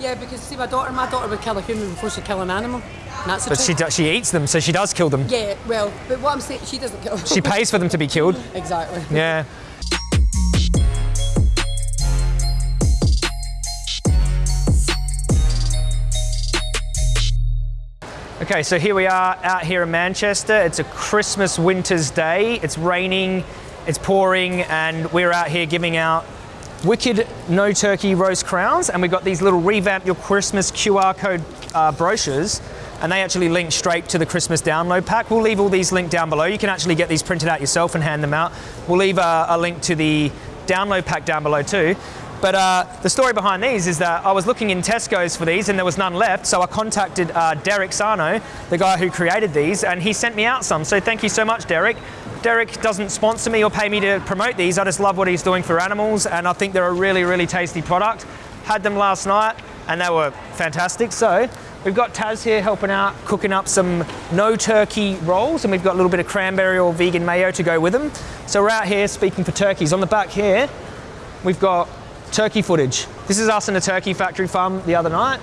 Yeah, because see, my daughter, my daughter would kill a human before she'd kill an animal. That's the But she, do, she eats them, so she does kill them. Yeah, well, but what I'm saying, she doesn't kill. She pays for them to be killed. exactly. Yeah. Okay, so here we are out here in Manchester. It's a Christmas winter's day. It's raining, it's pouring, and we're out here giving out wicked no turkey roast crowns. And we've got these little revamp your Christmas QR code uh, brochures, and they actually link straight to the Christmas download pack. We'll leave all these linked down below. You can actually get these printed out yourself and hand them out. We'll leave a, a link to the download pack down below too. But uh, the story behind these is that I was looking in Tesco's for these and there was none left, so I contacted uh, Derek Sarno, the guy who created these, and he sent me out some. So thank you so much, Derek. Derek doesn't sponsor me or pay me to promote these. I just love what he's doing for animals, and I think they're a really, really tasty product. Had them last night, and they were fantastic. So we've got Taz here helping out, cooking up some no turkey rolls, and we've got a little bit of cranberry or vegan mayo to go with them. So we're out here speaking for turkeys. On the back here, we've got turkey footage. This is us in a turkey factory farm the other night.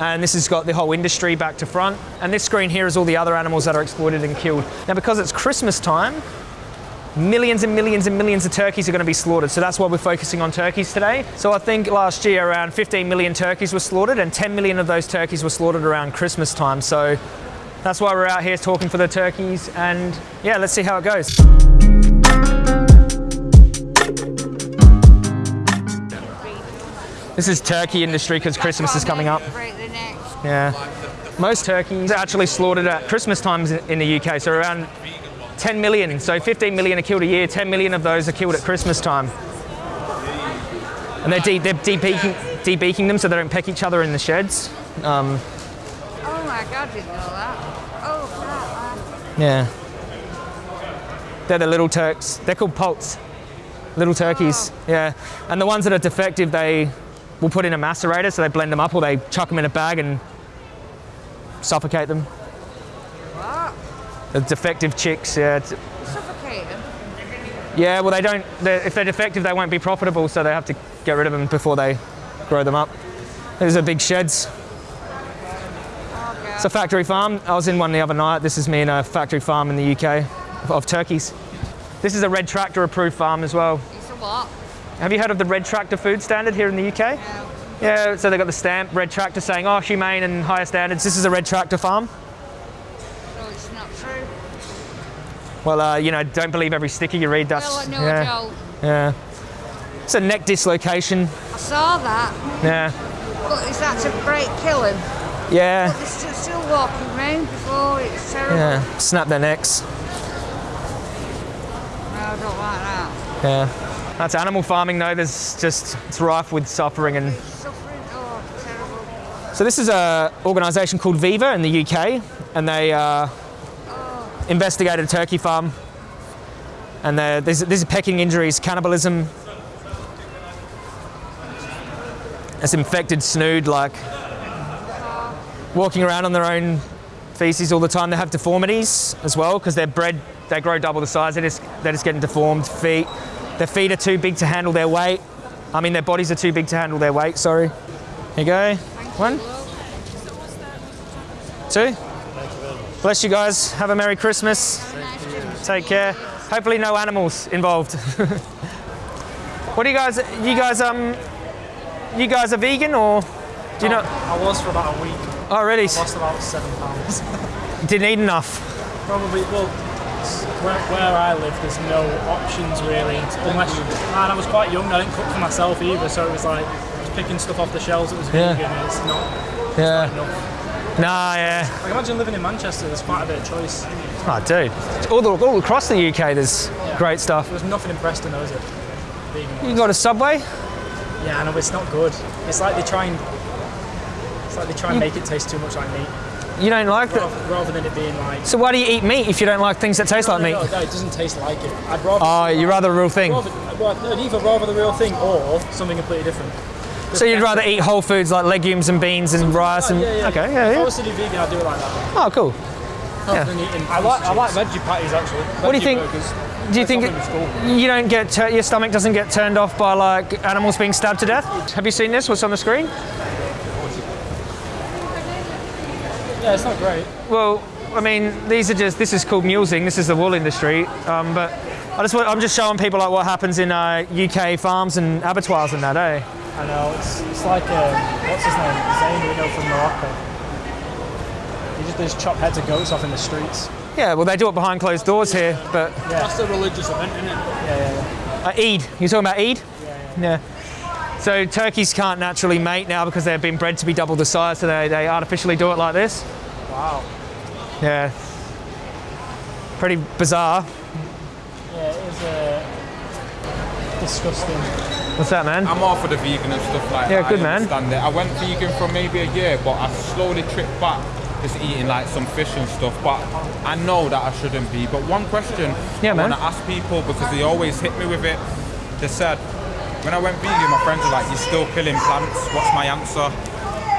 And this has got the whole industry back to front. And this screen here is all the other animals that are exploited and killed. Now, because it's Christmas time, millions and millions and millions of turkeys are going to be slaughtered. So that's why we're focusing on turkeys today. So I think last year around 15 million turkeys were slaughtered and 10 million of those turkeys were slaughtered around Christmas time. So that's why we're out here talking for the turkeys. And yeah, let's see how it goes. This is turkey industry because Christmas is coming up. Break the neck. Yeah. Most turkeys are actually slaughtered at Christmas times in the UK, so around 10 million. So 15 million are killed a year, 10 million of those are killed at Christmas time. And they're, de- they're debeaking, debeaking them so they don't peck each other in the sheds. Um, Oh my god, didn't know that. Oh yeah. They're the little turks. They're called poults. Little turkeys. Yeah. And the ones that are defective, they will put in a macerator, so they blend them up or they chuck them in a bag and suffocate them. What? The defective chicks, yeah. it's- Suffocating. Yeah, well, they don't. They're, if they're defective, they won't be profitable, so they have to get rid of them before they grow them up. These are big sheds. Oh. It's a factory farm. I was in one the other night. This is me in a factory farm in the UK of, of turkeys. This is a red tractor approved farm as well. It's a what? Have you heard of the red tractor food standard here in the UK? No. Yeah, so they got the stamp red tractor saying, oh, humane and higher standards. This is a red tractor farm. No, it's not true. Well, uh, you know, don't believe every sticker you read. That's well, know yeah, I don't. yeah. It's a neck dislocation. I saw that, Yeah, but is that to break kill him? yeah. They're still, still walking around before it's terrible. Yeah, snap their necks. No, I don't like that. Yeah. That's animal farming though, there's just, it's rife with suffering and... So this is an organisation called Viva in the UK and they uh, investigated a turkey farm and there's, there's pecking injuries, cannibalism. It's infected snood like walking around on their own feces all the time. They have deformities as well because they're bred, they grow double the size. They're just, they're just getting deformed feet. Their feet are too big to handle their weight. I mean, their bodies are too big to handle their weight, sorry. Here you go. One, two. Bless you guys. Have a Merry Christmas. Take care. Hopefully no animals involved. what do you guys, you guys, um, you guys are vegan or do you know? I was for about a week. Oh, really? Lost about seven pounds. Didn't eat enough. Probably, well, where, where I live, there's no options really, unless you. And I was quite young. I didn't cook for myself either, so it was like just picking stuff off the shelves that was Yeah. vegan. And it's not Yeah. enough. Nah, yeah. Like imagine living in Manchester. There's quite a bit of choice. Oh, dude. All, the, all across the UK, there's great stuff. There's nothing in Preston, though, is it? Vegan. You got a Subway? Yeah, I know, it's not good. It's like they try and. It's like they try and mm. make it taste too much like meat, You don't like that? rather, rather than it being like. So why do you eat meat if you don't like things that taste like no, meat? no, no, it doesn't taste like it. I'd rather. Oh, you rather the real thing. Rather, well, I'd either rather the real thing or something completely different. So you'd rather eat whole foods like legumes and beans and rice and yeah, yeah. okay, yeah, If I yeah. was to do vegan, I'd do it like that. Oh, cool. Rather than eating I like I like veggie patties actually. What do you think? Burgers. Do you think That's something it, you don't get your stomach doesn't get turned off by like animals being stabbed to death? Have you seen this? What's on the screen? Yeah, it's not great. Well, I mean, these are just, this is called mulesing, this is the wool industry, um, but I just, I'm just showing people like what happens in uh, UK farms and abattoirs and that, eh? I know, it's, it's like, um, what's his name? Zayn, we know from Morocco. He just, they just chop heads of goats off in the streets. Yeah, well, they do it behind closed doors here, but That's a religious event, isn't it? Yeah, yeah, yeah. uh, Eid, you're talking about Eid? Yeah. So turkeys can't naturally mate now because they've been bred to be double the size, so they, they artificially do it like this. Wow. Yeah. Pretty bizarre. Yeah, it is uh, disgusting. What's that, man? I'm all for the vegan and stuff like Yeah, that. Yeah, good I man. understand it. I went vegan for maybe a year, but I slowly tripped back just eating like some fish and stuff. But I know that I shouldn't be. But one question Yeah, I want to ask people because they always hit me with it. They said, when I went vegan, my friends were like, "You're still killing plants." What's my answer?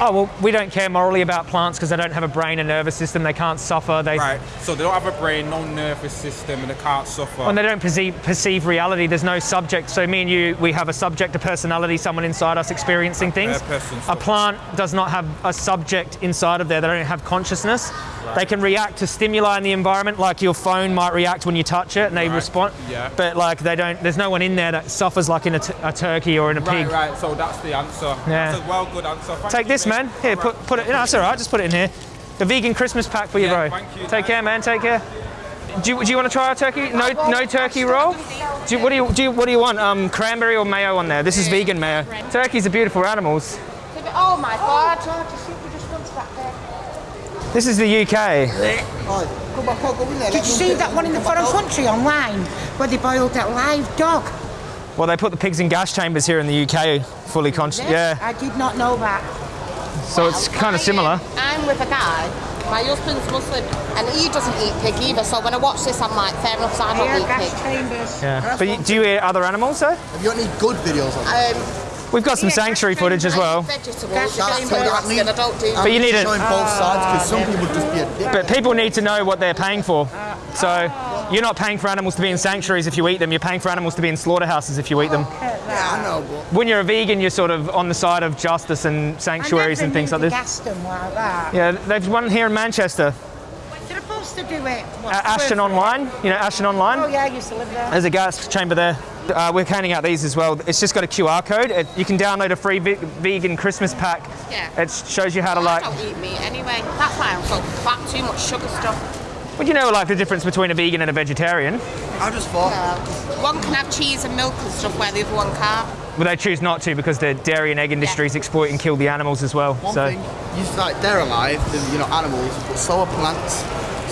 Oh, well, we don't care morally about plants because they don't have a brain and nervous system. They can't suffer. They, Right. So they don't have a brain, no nervous system, and they can't suffer. And they don't perceive, perceive reality. There's no subject. So me and you, we have a subject, a personality, someone inside us experiencing things. A plant does not have a subject inside of there. They don't have consciousness. Right. They can react to stimuli in the environment, like your phone might react when you touch it, and they Right, respond. yeah. But like they don't. There's no one in there that suffers like in a, a turkey or in a Right, pig. right. So that's the answer. Yeah. That's a well good answer. Thank Take this. Man. Here, put put it. No, that's all right. Just put it in here. The vegan Christmas pack for you, Yeah, bro. thank you. Take care, man. Take care. Do you, do you want to try our turkey? No, no turkey roll. Do you, what do you do? You, what do you want? Um, cranberry or mayo on there? This is vegan mayo. Turkeys are beautiful animals. Oh my god, I just think we just went to that there. This is the UK. Did you see that one in the foreign country online where they boiled that live dog? Well, they put the pigs in gas chambers here in the UK, fully conscious. Yeah. I did not know that. So it's kind of similar. I'm with a guy. My husband's Muslim, and he doesn't eat pig either. So when I watch this, I'm like, fair enough. So I don't Air eat gas pig. chambers. Yeah. But you, do you eat other animals though? Have you got any good videos on that? Um, We've got some sanctuary footage as well. vegetables. Gas That's chambers. I don't do. But you need it. Showing both sides because some people just be a dick. But people need to know what they're paying for. So you're not paying for animals to be in sanctuaries if you eat them. You're paying for animals to be in slaughterhouses if you eat them. Yeah, I know, but When you're a vegan, you're sort of on the side of justice and sanctuaries and things like this. Gassed them like that. Yeah, they've one here in Manchester. They're supposed to do it. What, A- Ashton for free? Online, you know Ashton Online. Oh Online. yeah, I used to live there. There's a gas chamber there. Uh, we're handing out these as well. It's just got a QR code. It, you can download a free ve- vegan Christmas pack. Yeah. It shows you how to I like. don't eat meat anyway. That's why I'm so fat. Too much sugar stuff. Would you know like the difference between a vegan and a vegetarian? I just thought. One can have cheese and milk and stuff, where the other one can't. Well, they choose not to because the dairy and egg industries exploit and kill the animals as well. One so thing, you like they're alive, they're, you know, animals, but so are plants.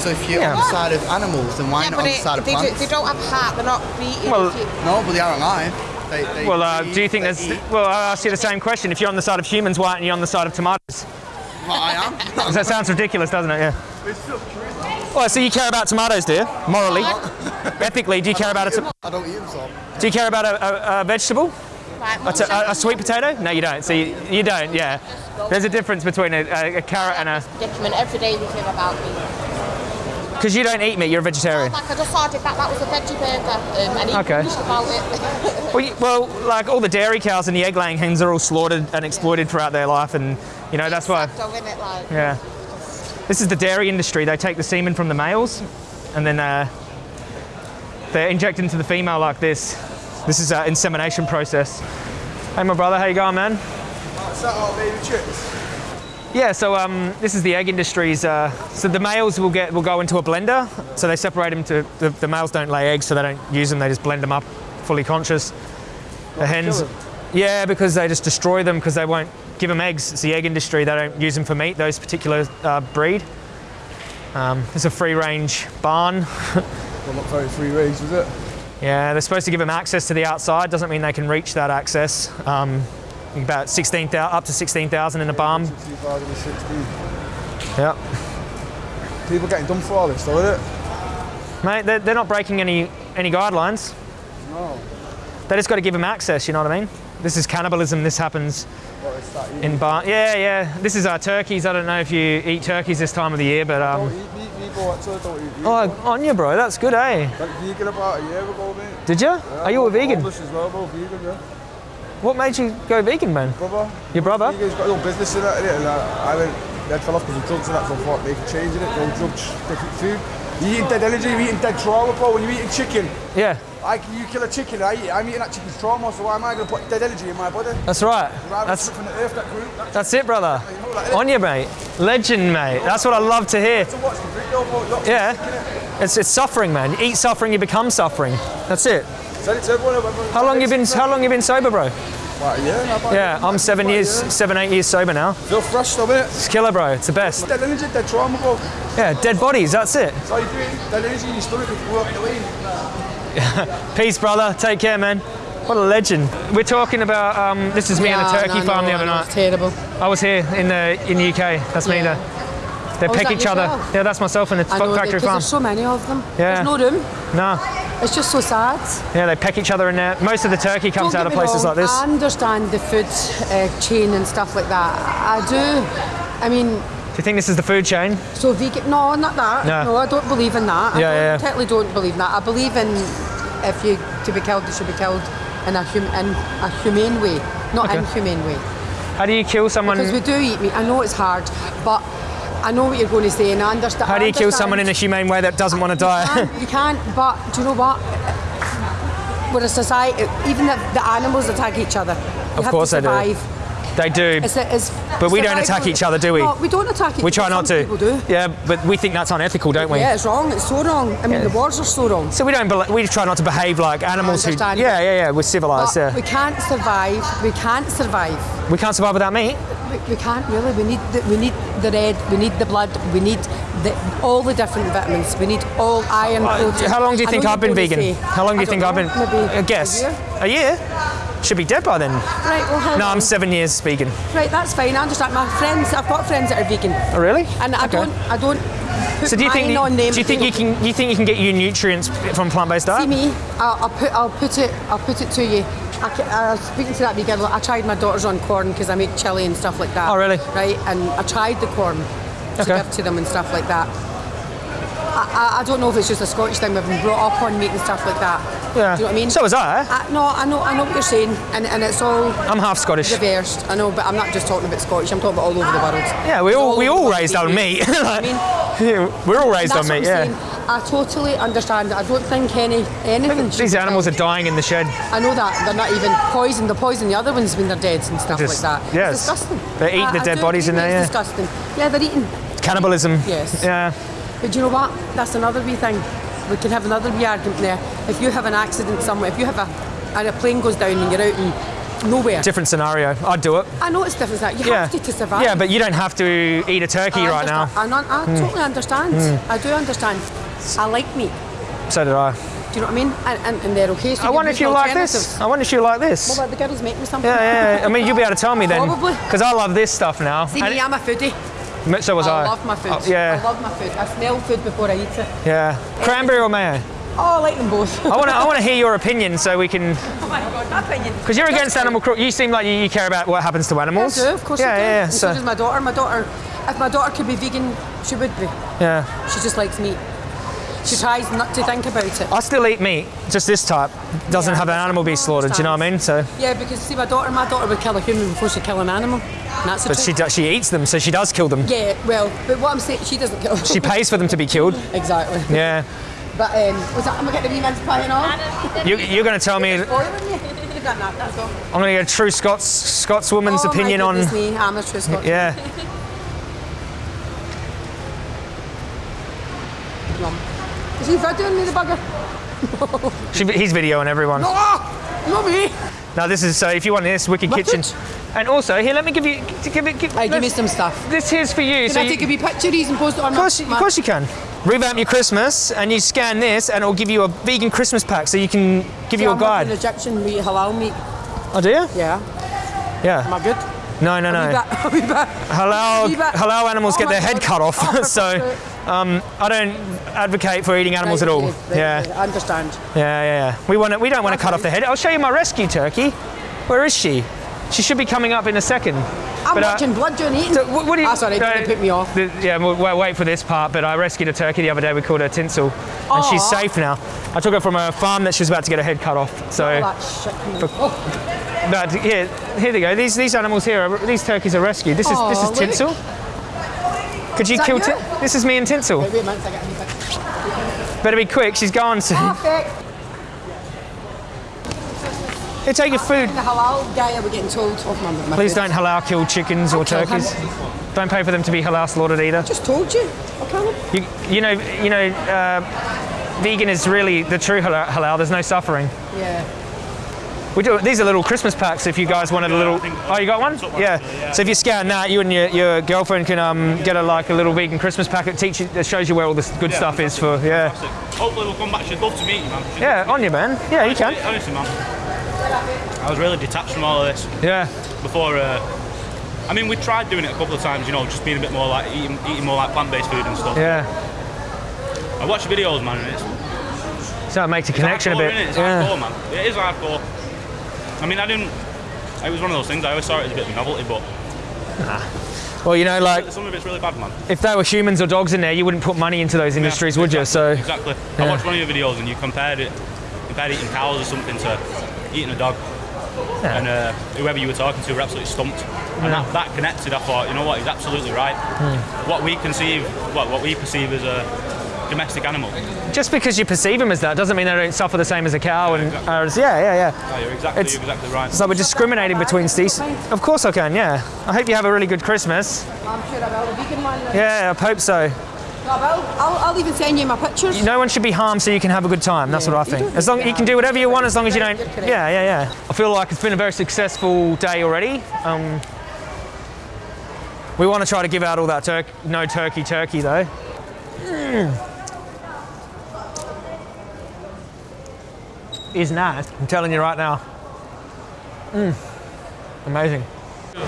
So if you're Yeah. on the side of animals, then why yeah, not on the it, side of they, do, plants? they don't have heart. They're not beating. Well- No, but they are alive. They, they well, uh, breathe, do you think they that's? eat. Well, I'll ask you the same question. If you're on the side of humans, why aren't you on the side of tomatoes? Well, I am. 'Cause that sounds ridiculous, doesn't it? Yeah. Well, so you care about tomatoes, do you? Morally, ethically, do you care about a? I don't eat them, so. do you care about a, a, a vegetable? Right, A, a, a sweet potato? No, you don't. So you, you don't. Yeah. There's a difference between a, a, a carrot and a. predicament every day with him about me. Because you don't eat meat, you're a vegetarian. Like I just ordered that. That was a veggie burger, um, and he Okay. about it. Well, you, well, like all the dairy cows and the egg-laying hens are all slaughtered and exploited throughout their life, and you know that's why. So in it, like. Yeah. This is the dairy industry. They take the semen from the males, and then uh, they inject into the female like this. This is an insemination process. Hey, my brother, how you going, man? Is that all baby chicks? Yeah, so um, this is the egg industry's. Uh, so the males will get will go into a blender. So they separate them to the, the males don't lay eggs, so they don't use them. They just blend them up, fully conscious. The hens, yeah, because they just destroy them because they won't give them eggs. It's the egg industry. They don't use them for meat. Those particular uh, breed. Um, it's a free range barn. Well, not very free range, is it? Yeah, they're supposed to give them access to the outside. Doesn't mean they can reach that access. Um, about 16,000, up to 16,000 in a barn. 2016. Yep. People getting done for all this, though, is it? Mate, they're, they're not breaking any any guidelines. No. They just got to give them access. You know what I mean? This is cannibalism. This happens What is that? In bar. Yeah, yeah. This is our turkeys. I don't know if you eat turkeys this time of the year, but um. eat meat, people actually don't eat meat. Oh, on you, bro. That's good, eh? Went vegan about a year ago, mate. Did you? Are you a vegan? As well, bro, vegan, yeah. What made you go vegan, man? Brother. Your brother? Vegan's got no business in it. And I, I went head fell off because of drugs and that, so I thought they change it, no drugs, different food. You're eating dead energy, you're eating dead trauma, bro. When you're eating chicken, Yeah, like you kill a chicken, I eat, I'm eating that chicken's trauma, so why am I going to put dead energy in my body? that's right. That's from the earth, that group. That's that's it, brother. you know, like, On you, mate. Legend, mate. That's what I love to hear. So the video? Yeah, it's, it's suffering, man. You eat suffering, you become suffering. That's it. Said it to everyone. everyone- How long you been? How long you been sober, bro? About a year now, about- Yeah, I'm seven years, year. seven, eight years sober now. Feel fresh though, innit? It's killer, bro. It's the best. Dead energy, dead trauma, bro. Yeah, dead bodies. That's it. That's all you're doing. Dead energy in your stomach you away. Peace, brother. Take care, man. What a legend. We're talking about. Um, this is me at the Yeah, turkey no, farm no, the other night. It's terrible. I was here in the in the UK. That's me there. They Oh, that each other. yourself? Yeah, that's myself in the know, factory farm. there's so many of them. Yeah. There's no room. No, It's just so sad. yeah, they peck each other in there. Most of the turkey comes out of places wrong, like this. I understand the food uh, chain and stuff like that. I do. I mean, you think this is the food chain? so vegan? No, not that. No. I don't believe in that. I Yeah, don't, yeah, totally don't believe in that. I believe in if you to be killed, you should be killed in a hum, in a humane way, not Okay. inhumane way. How do you kill someone? Because we do eat meat. I know it's hard, but I know what you're going to say, and I understand. How do you kill someone in a humane way that doesn't want to die? You can't, but do you know what? We're a society, even the, the animals attack each other. You Of have course to they do. They do. It's, it's But we don't attack each other, do we? No, we don't attack each other. We try not to. People do. Yeah, but we think that's unethical, don't we? Yeah, it's wrong. It's so wrong. I mean, Yeah. the wars are so wrong. So we don't. we try not to behave like animals who. Yeah, yeah, yeah. We're civilized. Yeah. we can't survive. We can't survive. We can't survive without meat. We, we can't really. We need the, we need the red. We need the blood. We need the, all the different vitamins. We need all iron. Uh, protein. How long do you think I've been vegan? How long do you think don't I've been? know, Maybe a guess. A year? A year? Should be dead by then. Right. Well, how No, I'm seven years vegan. Right, that's fine. I understand. My friends, I've got friends that are vegan, Oh, really? and I Okay. don't, I don't. Put So do you think? on them. Do you think you can? You think you can get your nutrients from plant-based diet? See me, I'll, I'll put, I'll put it, I'll put it to you. I, I was speaking to that vegan. I tried my daughter's on corn because I make chili and stuff like that. Oh, really? Right, and I tried the corn to Okay. give to them and stuff like that. I, I, I don't know if it's just a Scottish thing. We've been brought up on meat and stuff like that. Yeah. Do you know what I mean? So was I. I, no, I know, I know what you're saying, and, and it's all I'm half Scottish. reversed. I know, but I'm not just talking about Scottish. I'm talking about all over the world. Yeah, we It's all we all raised on meat. You know I mean? We're all raised on meat. Yeah. saying. I totally understand. I don't think any anything. These animals are dying in the shed. I know that they're not even poisoned. They're poisoning the other ones when they're dead and stuff Just- like that. yes. It's disgusting. They eat I- the I dead bodies in there, It's yeah. disgusting. Yeah, they're eating. Cannibalism. Yes. Yeah. But do you know what? That's another wee thing. We can have another wee argument there. If you have an accident somewhere, if you have a and a plane goes down and you're out in nowhere. Different scenario. I'd do it. I know it's different. That you Yeah. have to to survive. Yeah, but you don't have to eat a turkey I right now. I, I hmm. totally understand. Hmm. I do understand. I like meat. So did I. Do you know what I mean? And, and, and they're okay. So I wonder if you like this. I wonder if you like this. Well, the girls make me something. Yeah, yeah, yeah. I mean, you'll be able to tell me then. Probably. Because I love this stuff now. See And me, I'm a foodie. So was I. I love my food. Oh, yeah. I love my food. I smell food before I eat it. Yeah. Cranberry or mayo? Oh, I like them both. I want to. I want to hear your opinion so we can. oh my god, my opinion. Because you're against animal cruelty. You seem like you, you care about what happens to animals. I do, of course Yeah, I do. yeah, yeah. And so, So, does my daughter. My daughter, if my daughter could be vegan, she would be. yeah. She just likes meat. She tries not to think about it. I still eat meat, just this type. Doesn't Yeah, have an animal be slaughtered. Do you know what I mean? So, Yeah, because see, my daughter, my daughter would kill a human before she kill an animal. That's the but she truth. she eats them, so she does kill them. Yeah, well, but what I'm saying, she doesn't kill. She pays for them to be killed. exactly. Yeah. But um, was that? Am I getting the wee mince pie and all? You, you're going to tell me. I'm Spoiling you. You've done that. That's all. going to get a true Scots Scotswoman's oh, opinion my on. goodness Me. I'm a true Scotch. Yeah. Yum. Is he videoing me, the bugger? She, he's videoing everyone. No, not me. Now this is so. If you want this, Wicked. Kitchen. And also here, let me give you. Give it. Give, Right, give me some stuff. This here's for you. Can so I you- take a wee picture of these and post it on Of course, my, of course you can. Revamp your Christmas, and you scan this, and it'll give you a vegan Christmas pack, so you can give you a An guide. Egyptian meat, halal meat. Oh, do you? Yeah. Yeah. Am I good? No, no, no. back? Are we back? Halal, Are we back? halal animals Oh get their head God. cut off, Oh, so. Um, I don't advocate for eating animals at all. yeah. I understand. yeah, yeah, yeah. We want to, We don't want to cut off the head. I'll show you my rescue turkey. Where is she? She should be coming up in a second. I'm But, uh, watching blood doing eating. So what, what do you? Ah, sorry, uh, put me off. the- yeah, we'll, we'll wait for this part. But I rescued a turkey the other day. We called her Tinsel, and she's safe now. I took her from a farm that she was about to get her head cut off. So, All that shit. Oh, but here, here they go. These these animals here, are, these turkeys are rescued. This is this Aw, is. Tinsel. Could you kill? you? This is me and Tinsel. Wait a minute, I get a. Better be quick. She's gone soon. Perfect. Take your food. The halal guy, are we getting told my Please don't halal kill chickens or I'll kill him. turkeys. Don't pay for them to be halal slaughtered either. Just told you. I'll kill. You, you know, you know, uh, vegan is really the true halal. halal. There's no suffering. Yeah. We do. These are little Christmas packs. If you guys wanted a little. Oh, you got one? Yeah. So if you scan that, you and your, your girlfriend can um, get a like a little vegan Christmas pack. It teach you, it shows you where all this good stuff is for. Yeah. Hopefully we'll come back. She'd love to meet you, man. Yeah, on you, man. Yeah, you can. Honestly, man. I was really detached from all of this Yeah. before. Uh, I mean, we tried doing it a couple of times, you know, just being a bit more like eating, eating more like plant-based food and stuff. Yeah. I watch videos, man, and it's, So it makes a connection a bit. innit? It's Yeah. hardcore, man. It is hardcore. I mean, I didn't. It was one of those things. I always saw it as a bit of a novelty, but Well, you know, like some of it's really bad, man. if there were humans or dogs in there, you wouldn't put money into those industries, would you? So Exactly. Yeah. I watched one of your videos and you compared it, compared eating cows or something to eating a dog. Yeah. And uh, whoever you were talking to were absolutely stumped. And that, that connected. I thought, you know what, he's absolutely right. Hmm. What we conceive, what, what we perceive as a domestic animal. just because you perceive them as that doesn't mean they don't suffer the same as a cow. And uh, yeah, yeah, yeah. Oh, you're exactly, It's- you're exactly right. So we're discriminating between species. Of course I can. Yeah. I hope you have a really good Christmas. I'm sure I will. The vegan one. Yeah, I hope so. I will. I'll, I'll even send you my pictures. No one should be harmed so you can have a good time. That's what I think. As long you can do whatever you want as long as you don't. Yeah, yeah, yeah. I feel like it's been a very successful day already. Um, we want to try to give out all that turk no turkey turkey though. Mm. Is nice. I'm telling you right now. Mm. Amazing.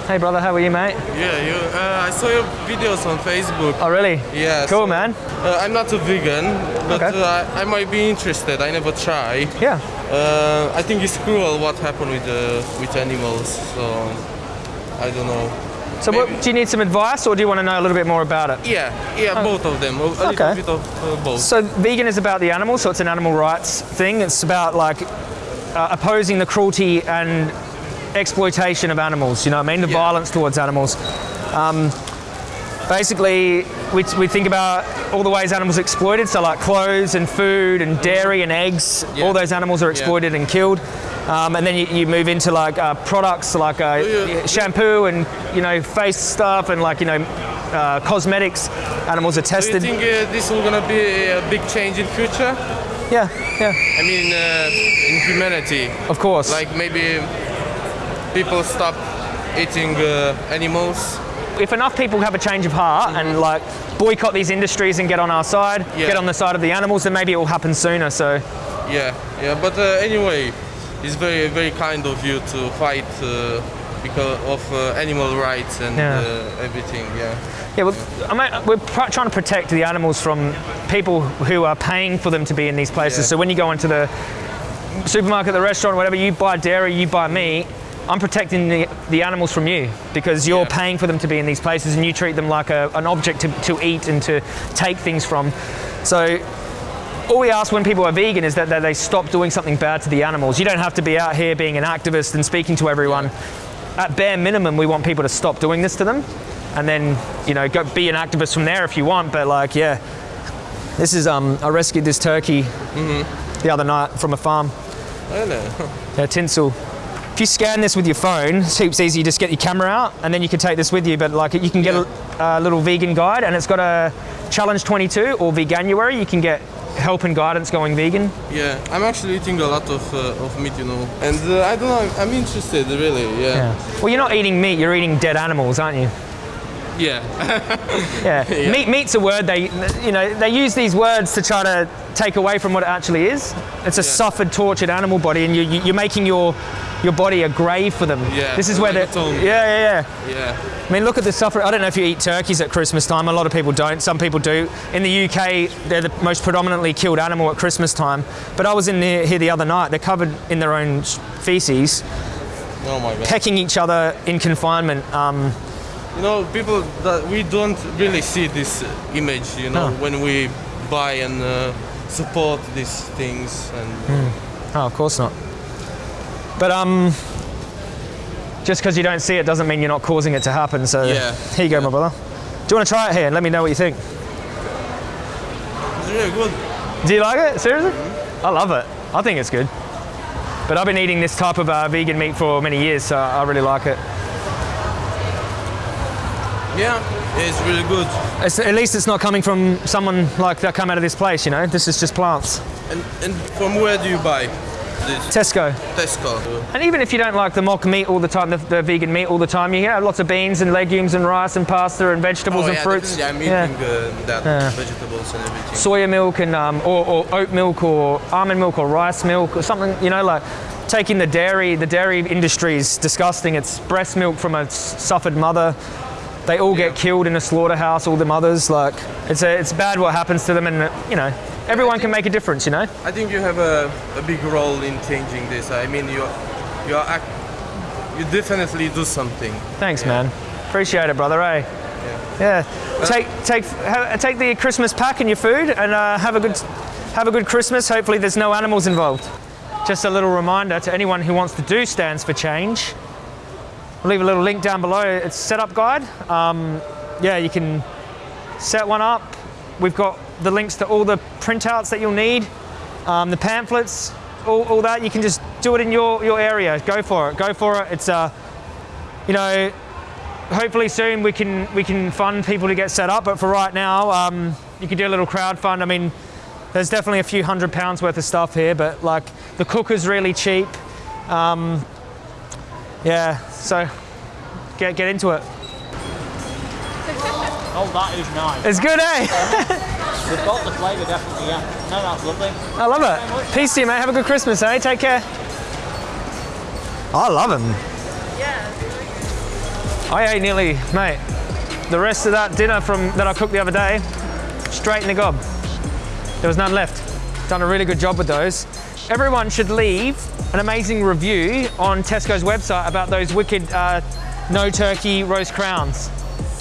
Hey brother, how are you, mate? Yeah, you, uh, I saw your videos on Facebook. Oh really? Yeah. Cool, so, man. Uh, I'm not a vegan, but Okay. uh, I, I might be interested. I never try. Yeah. Uh, I think it's cruel what happened with uh, with animals. So I don't know. So, what, do you need some advice, or do you want to know a little bit more about it? Yeah, yeah, Oh. both of them. A, Okay. of uh, both. So vegan is about the animal, so it's an animal rights thing. It's about like uh, opposing the cruelty and exploitation of animals. You know what I mean? The violence towards animals. Um, basically, we, we think about all the ways animals are exploited. So like clothes and food and dairy and eggs. All those animals are exploited and killed. Um, and then you, you move into like uh, products like uh, shampoo and you know face stuff and like you know uh, cosmetics. Animals are tested. Do you think uh, this is gonna be a big change in future? Yeah, yeah. I mean, uh, in humanity. Of course. Like maybe people stop eating uh, animals. if enough people have a change of heart and like boycott these industries and get on our side, Yeah. get on the side of the animals, then maybe it will happen sooner. So Yeah, yeah, but uh, anyway, it's very, very kind of you to fight uh, because of uh, animal rights and Yeah. uh, everything. Yeah. yeah, well, I mean, we're trying to protect the animals from people who are paying for them to be in these places. Yeah. So when you go into the supermarket, the restaurant, whatever, you buy dairy, you buy meat. I'm protecting the, the animals from you because you're paying for them to be in these places and you treat them like a, an object to, to eat and to take things from. So all we ask when people are vegan is that, that they stop doing something bad to the animals. You don't have to be out here being an activist and speaking to everyone. At bare minimum, we want people to stop doing this to them, and then you know go be an activist from there if you want. But like, yeah, this is um, I rescued this turkey the other night from a farm. Oh know. Yeah, tinsel. If you scan this with your phone, it's heaps easy. You just get your camera out, and then you can take this with you. But like, you can get a, a little vegan guide, and it's got a challenge 22 or veganuary. You can get help and guidance going vegan. Yeah, I'm actually eating a lot of, uh, of meat, you know, and uh, I don't know. I'm, I'm interested, really. Yeah. Well, you're not eating meat. You're eating dead animals, aren't you? Yeah. Yeah. Meat, meat's a word they, you know, they use these words to try to take away from what it actually is. It's a suffered, tortured animal body, and you, you, you're making your your body a grave for them. Yeah, This is where like they. a tomb. Yeah, yeah, yeah. Yeah. I mean, look at the suffering. I don't know if you eat turkeys at Christmas time. A lot of people don't. Some people do. In the UK, they're the most predominantly killed animal at Christmas time. But I was in the, here the other night. They're covered in their own feces, Oh my god. pecking each other in confinement. Um, You know, people that we don't really see this image. You know, No. when we buy and uh, support these things and. Oh, of course not. But um, just because you don't see it doesn't mean you're not causing it to happen. So Yeah. here you go, my brother. Do you want to try it here and let me know what you think? It's really good. Do you like it? Seriously? I love it. I think it's good. But I've been eating this type of uh, vegan meat for many years, so I really like it. Yeah, it's really good. It's, at least it's not coming from someone like that come out of this place, you know? This is just plants. And, and from where do you buy this? Tesco. Tesco. And even if you don't like the mock meat all the time, the, the vegan meat all the time, you get lots of beans and legumes and rice and pasta and vegetables oh, and yeah, fruits. definitely. I'm eating uh, that Yeah. vegetables and everything. soya milk and um, or, or oat milk or almond milk or rice milk or something you know like taking the dairy the dairy industry is disgusting it's breast milk from a suffered mother they all get killed in a slaughterhouse all the mothers like it's a, it's bad what happens to them and uh, you know everyone can make a difference you know? I think you have a, a big role in changing this. I mean, you you are you definitely do something. thanks man. Appreciate it brother eh? Yeah, yeah. take take ha, take the christmas pack and your food and uh, have a good have a good christmas. Hopefully there's no animals involved. Just a little reminder to anyone who wants to do stands for change I'll leave a little link down below. It's setup guide. Um, yeah you can set one up. We've got the links to all the printouts that you'll need um, the pamphlets all, all that. You can just do it in your your area. Go for it. Go for it. It's uh you know hopefully soon we can we can fund people to get set up. But for right now, um, you can do a little crowd fund. I mean, there's definitely a few hundred pounds worth of stuff here, but like the cooker's really cheap. Um, yeah, so get get into it. Oh, that is nice. It's good, eh? We've got the flavour, definitely, yeah. No, that's lovely. I love it. Peace to you, mate. Have a good Christmas, eh? Take care. I love them. Yeah. I ate nearly, mate, the rest of that dinner from that I cooked the other day, straight in the gob. There was none left. Done a really good job with those. Everyone should leave an amazing review on Tesco's website about those wicked uh, no turkey roast crowns.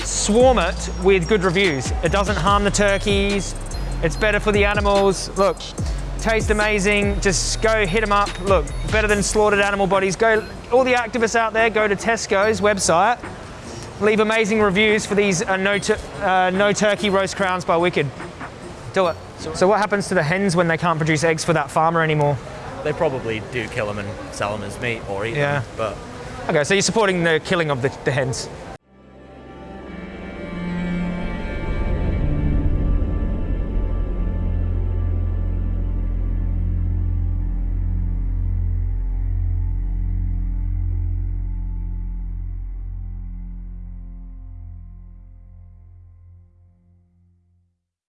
Swarm it with good reviews. It doesn't harm the turkeys. It's better for the animals. Look, taste amazing. Just go hit them up. Look, better than slaughtered animal bodies. Go, all the activists out there, go to Tesco's website. Leave amazing reviews for these uh, no, uh, no turkey roast crowns by Wicked. Do it. So what happens to the hens when they can't produce eggs for that farmer anymore? They probably do kill them and sell them as meat or eat Yeah. them, but Okay, so you're supporting the killing of the, the hens.